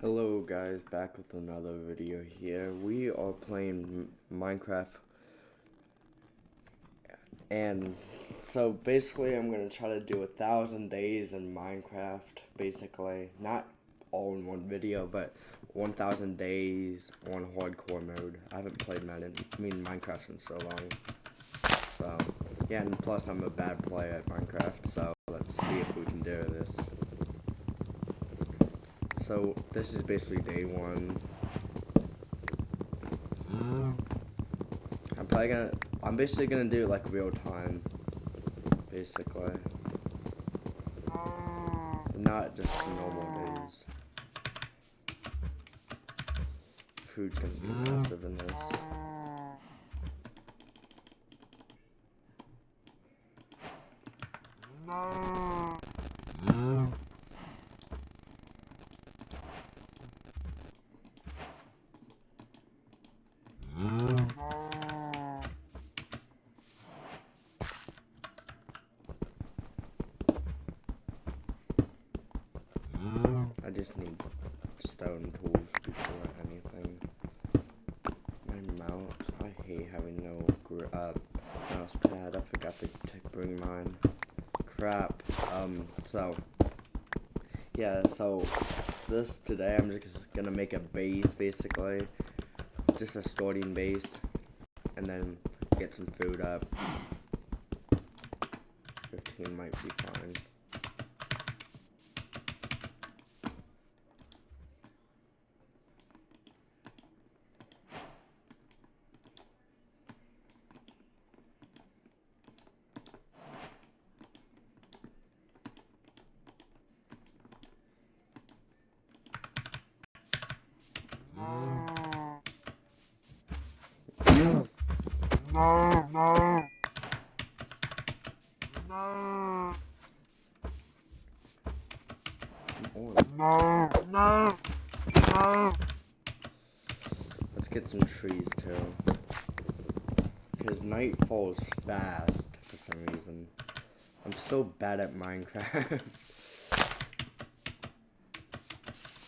Hello guys, back with another video here. We are playing Minecraft. And so basically I'm gonna try to do a thousand days in Minecraft basically. Not all in one video but 1000 days on hardcore mode. I haven't played Madden I mean Minecraft in so long. So yeah and plus I'm a bad player at Minecraft so let's see if we can do this so this is basically day one. Um. I'm probably gonna I'm basically gonna do it like real time basically. Not just normal days. Food's gonna be um. massive in this just need stone tools before anything. My mouse, I hate having no uh, mouse pad. I forgot to bring mine. Crap. Um, so, yeah, so this today I'm just gonna make a base basically. Just a starting base. And then get some food up. 15 might be fine. No, no. No. No, no, no. Let's get some trees too. Because night falls fast for some reason. I'm so bad at Minecraft.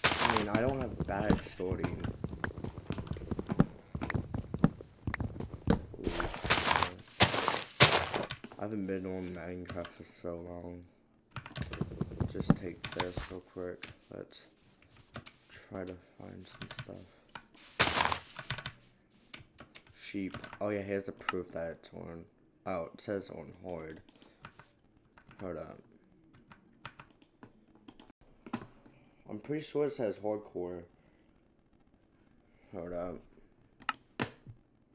I mean, I don't have bad sorting. I haven't been on Minecraft for so long. Just take this real quick. Let's try to find some stuff. Sheep. Oh yeah, here's the proof that it's on. Oh, it says on horde. Hold up. I'm pretty sure it says hardcore. Hold up.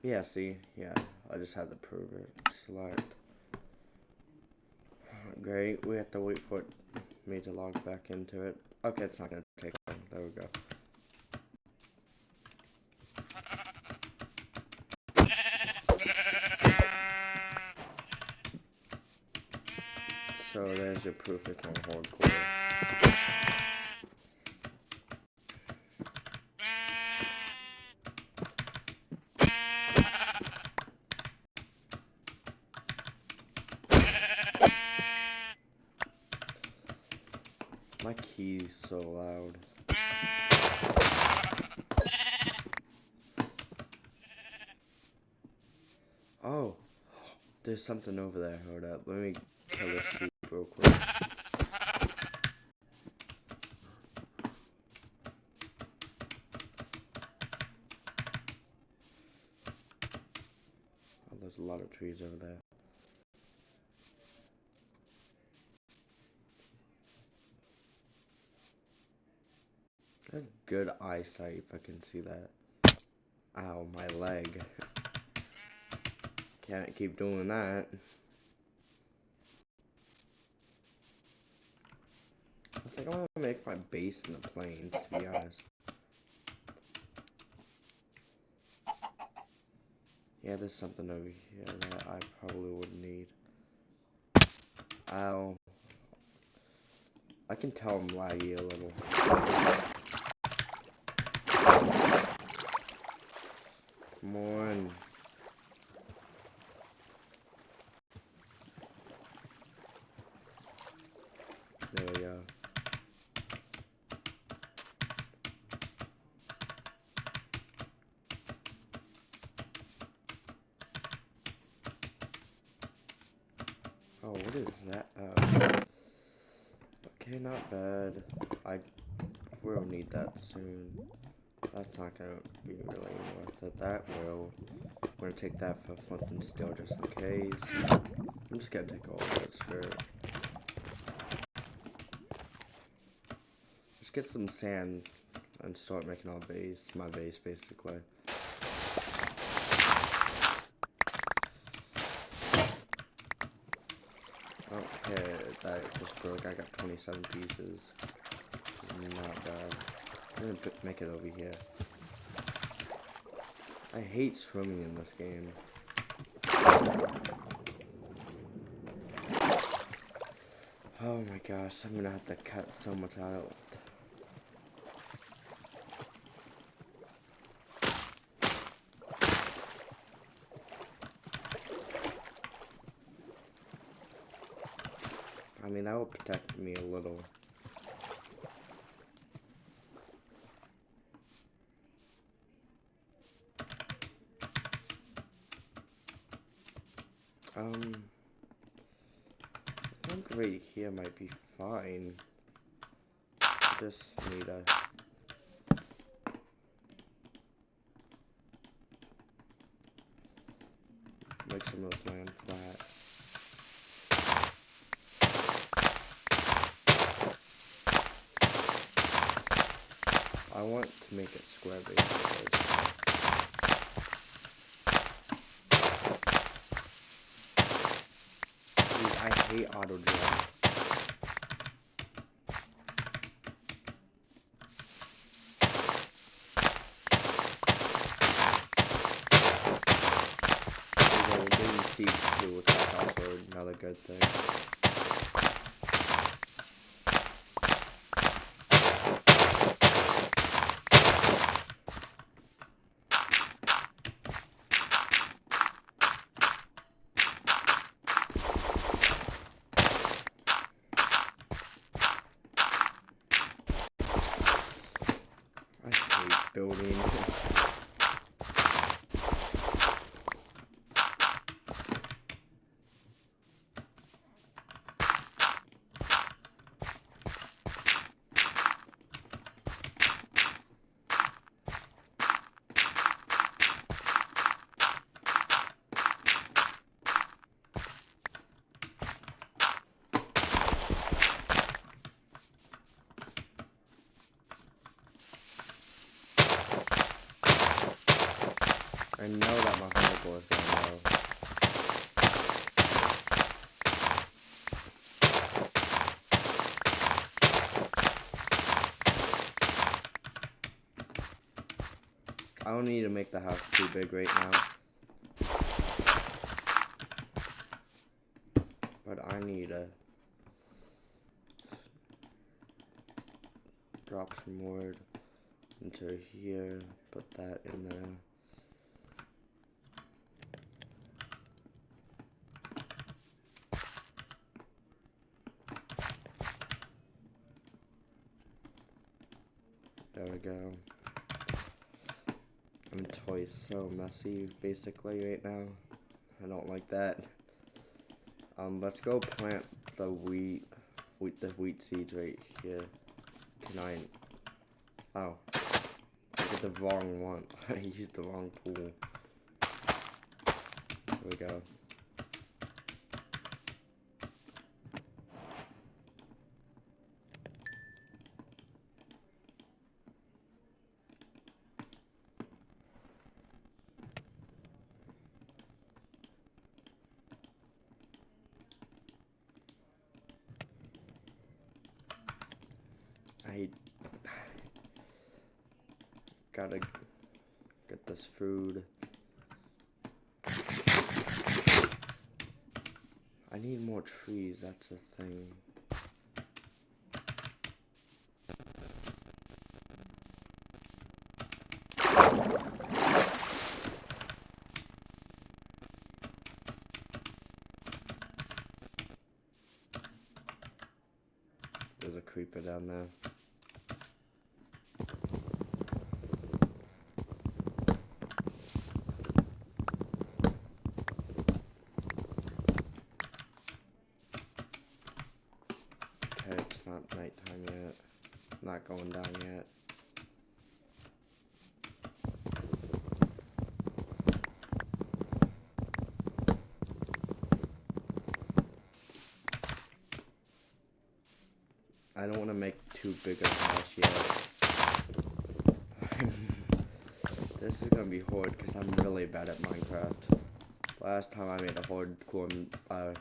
Yeah, see? Yeah, I just had to prove it. Select. Great, we have to wait for me to log back into it. Okay, it's not gonna take long. There we go. So there's your proof it's on hardcore. My key's so loud. Oh, there's something over there. Hold up. Let me kill this real quick. Oh, there's a lot of trees over there. Have good eyesight if I can see that. Ow, my leg. Can't keep doing that. Think I want to make my base in the plains, to be honest. Yeah, there's something over here that I probably would need. Ow. I can tell I'm laggy a little. Come on. There we go. Oh, what is that? Oh. Okay, not bad. I will need that soon. That's not gonna be really worth it. That will. I'm gonna take that for and steel just in case. I'm just gonna take all of it, screw. Just get some sand and start making our base. My base, basically. That just broke. I got 27 pieces. Not bad. I'm gonna make it over here. I hate swimming in this game. Oh my gosh, I'm gonna have to cut so much out. I mean, that will protect me a little. Um, I think right here might be fine. Just need a. Make some of this land flat. I want to make it square basically. I hate auto drill. There we go, getting siege too, which is also another good thing. I hate building. I know that my hoverboard is going low. I don't need to make the house too big right now. But I need to drop some wood into here, put that in there. There we go. Inventory is so messy, basically, right now. I don't like that. Um, let's go plant the wheat, wheat, the wheat seeds right here. Can I? Oh, I did the wrong one. I used the wrong pool. There we go. I gotta get this food. I need more trees, that's the thing. There's a creeper down there. Going down yet. I don't want to make too big a house yet. this is gonna be hard because I'm really bad at Minecraft. Last time I made a hardcore uh,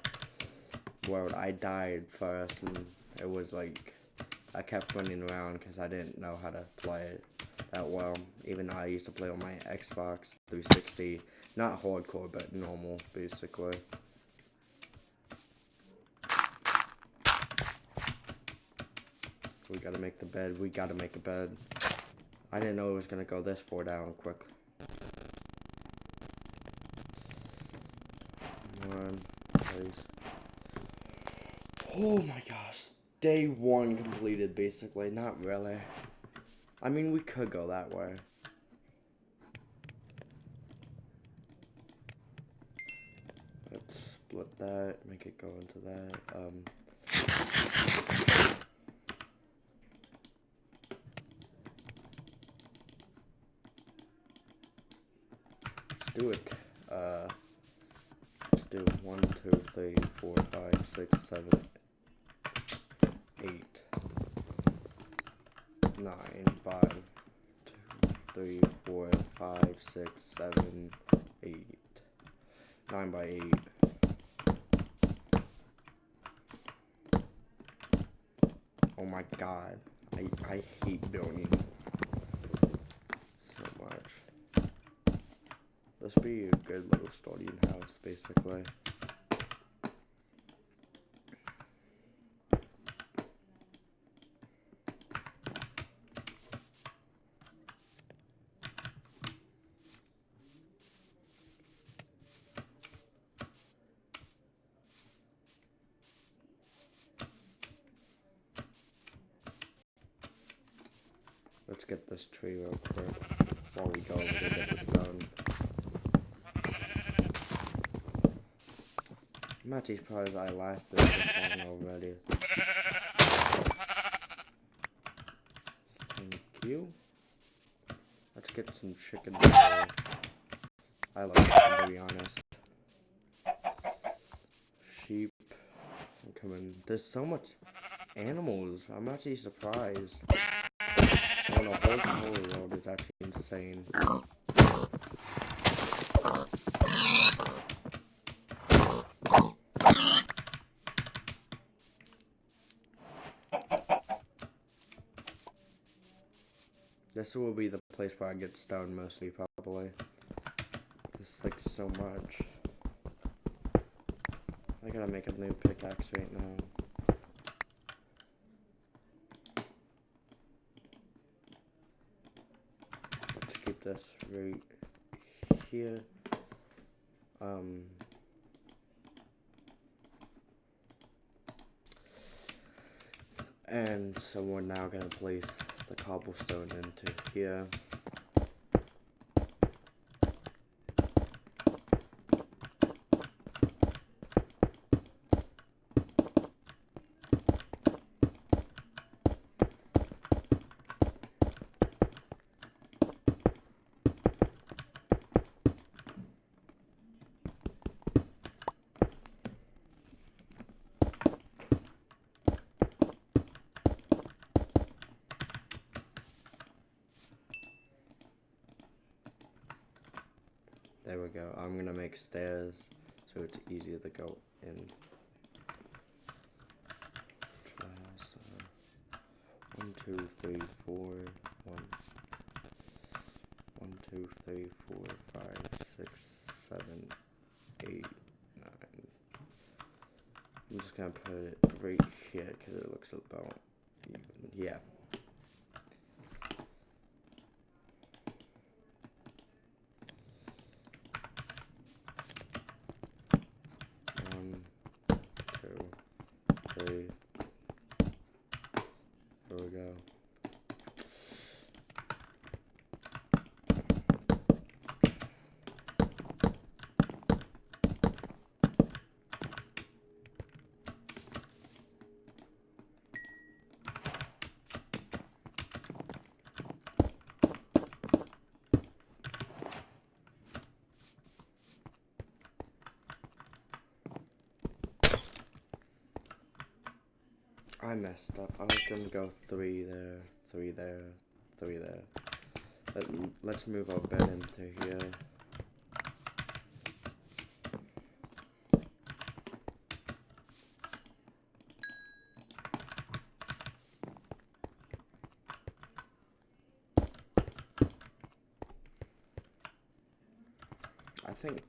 world, I died first, and it was like I kept running around because I didn't know how to play it that well. Even though I used to play on my Xbox 360, not hardcore, but normal, basically. We gotta make the bed. We gotta make a bed. I didn't know it was gonna go this far down quick. One, please. Oh my gosh. Day one completed, basically. Not really. I mean, we could go that way. Let's split that, make it go into that. Um, let's do it. Uh, let's do one, two, three, four, five, six, seven, eight, nine, five, two, three, four, five, six, seven, eight, nine by eight. Oh my god, I I hate building so much. This be a good little starting house, basically. Let's get this tree real quick before we go over get this done. I'm actually surprised I lasted this long already. Thank you. Let's get some chicken. I love chicken to be honest. Sheep. I'm coming. There's so much animals. I'm actually surprised. Is actually insane. This will be the place where I get stoned mostly, probably. Just like so much. I gotta make a new pickaxe right now. Let's keep this right here. Um. And so we're now gonna place the cobblestone into here. Go. I'm gonna make stairs so it's easier to go in. One, two, three, four, one, one, two, three, four, five, six, seven, eight, nine. I'm just gonna put it right here because it looks about even. Yeah. One, two, three. There we go. I messed up. I was gonna go three there, three there, three there. Let, let's move our bed into here. I think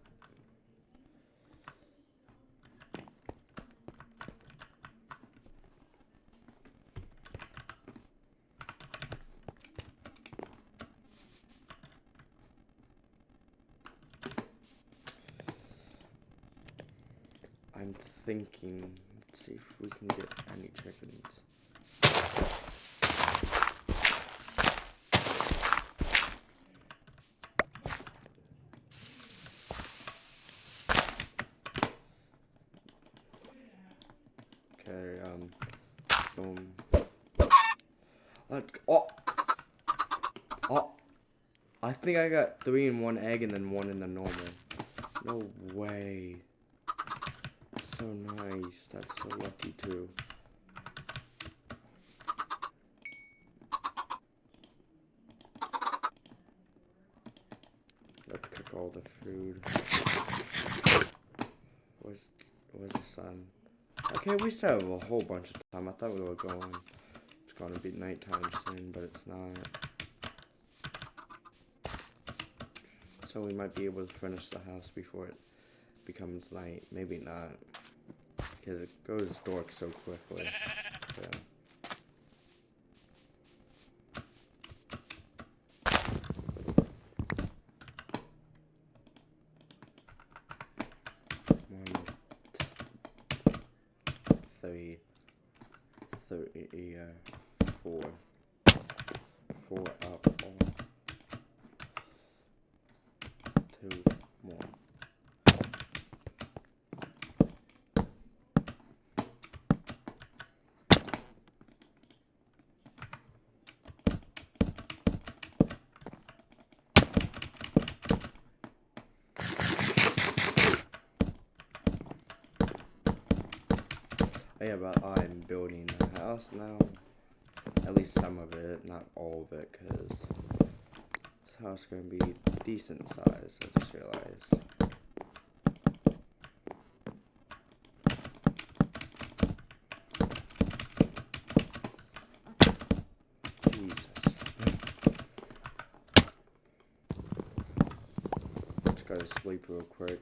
I'm thinking, let's see if we can get any chickens. Okay, um, boom. Let's go. Oh! Oh! I think I got three in one egg and then one in the normal. No way. So nice. That's so lucky too. Let's cook all the food. Where's where's the sun? Okay, we still have a whole bunch of time. I thought we were going. It's gonna be nighttime soon, but it's not. So we might be able to finish the house before it becomes night. Maybe not. Because it goes dark so quickly. Yeah. One, three, three, uh, four, four up, all. two more. Oh Oh, yeah, but I'm building a house now. At least some of it, not all of it, because this house is going to be decent size, I just realized. Jesus. Let's go to sleep real quick.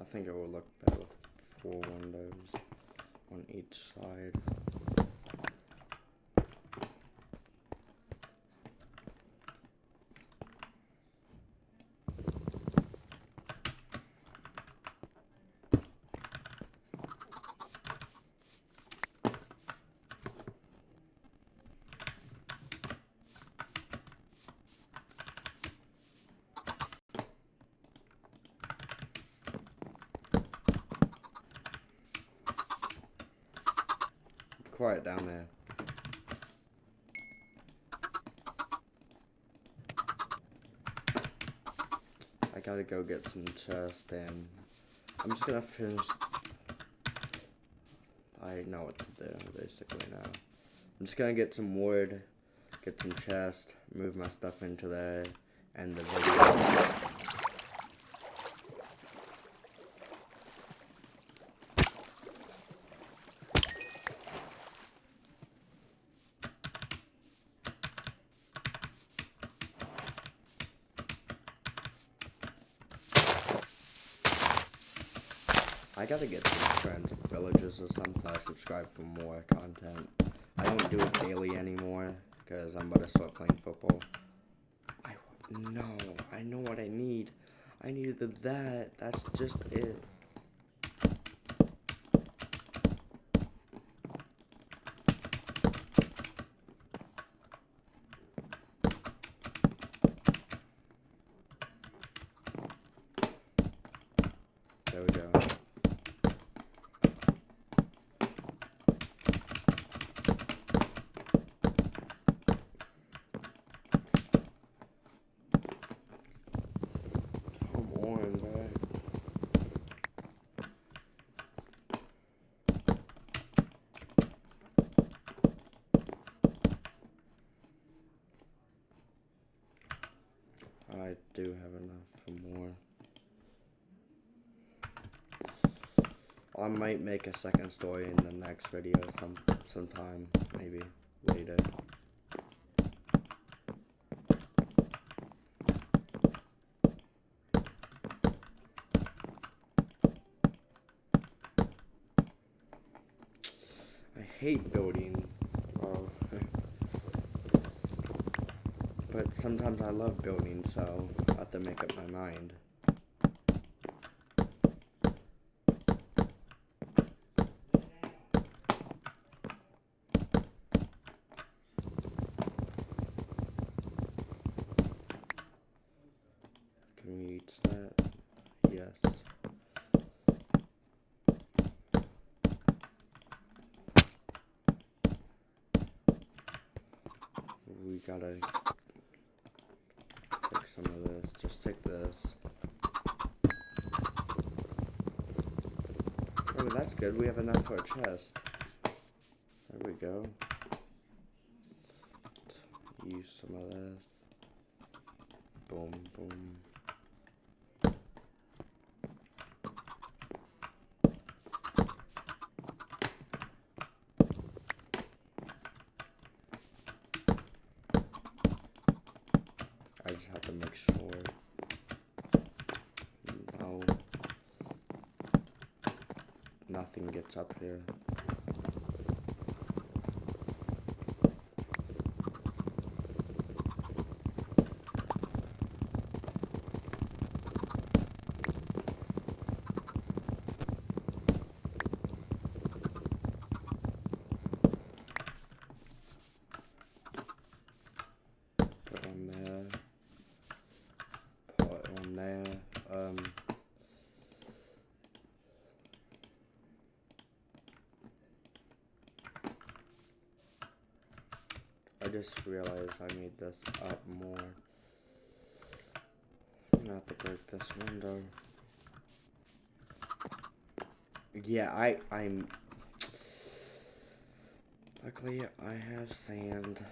I think it will look better with four windows on each side. Quiet down there. I gotta get some chest and I'm just gonna finish. I know what to do basically now. I'm just gonna get some wood, get some chest, move my stuff into there, and the video. Gotta get some friends, villages or something. Subscribe for more content. I don't do it daily anymore because I'm about to start playing football. I no, I know what I need. I needed that. That's just it. There we go. Come on, bro. I do have enough for more. I might make a second story in the next video some sometime, maybe later. I hate building, oh. But sometimes I love building, so I have to make up my mind. Can we reach that? Yes. We gotta take some of this. Just take this. Oh, that's We have enough for a chest. There we go. Use some of this. Boom, boom. I just have to make sure. No. Gets up here. Put on there. Put on there. Um. I just realized I made this up more. Not to break this window. Yeah, I I'm. Luckily, I have sand.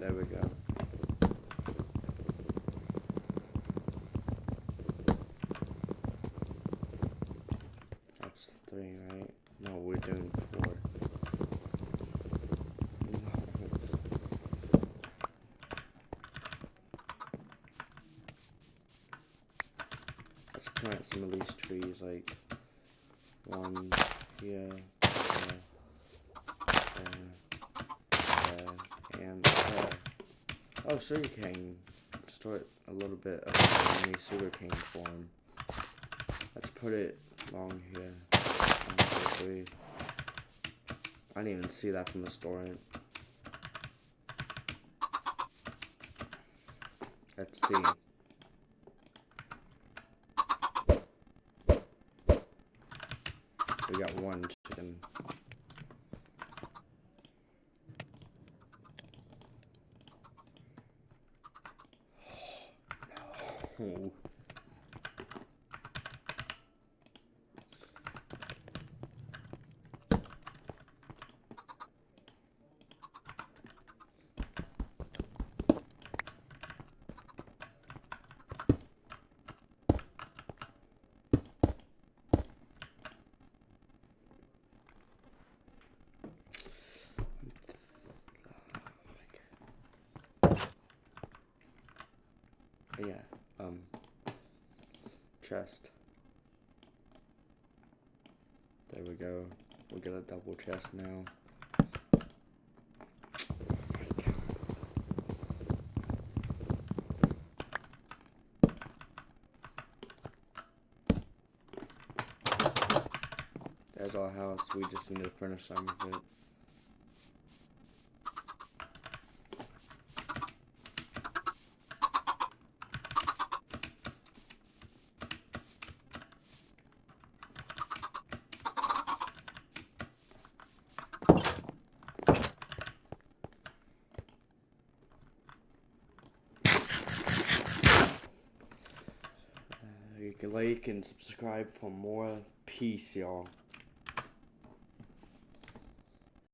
There we go. That's three, right? No, we're doing four. Let's plant some of these trees, like one here, there, there, there, and there. Oh, sugarcane. Start a little bit of mini sugarcane form. Let's put it along here. I didn't even see that from the store. Let's see. We got one chicken. No. Yeah, um, chest. There we go. We get a double chest now. There's our house. We just need to finish some of it. Uh, you can like and subscribe for more peace, y'all.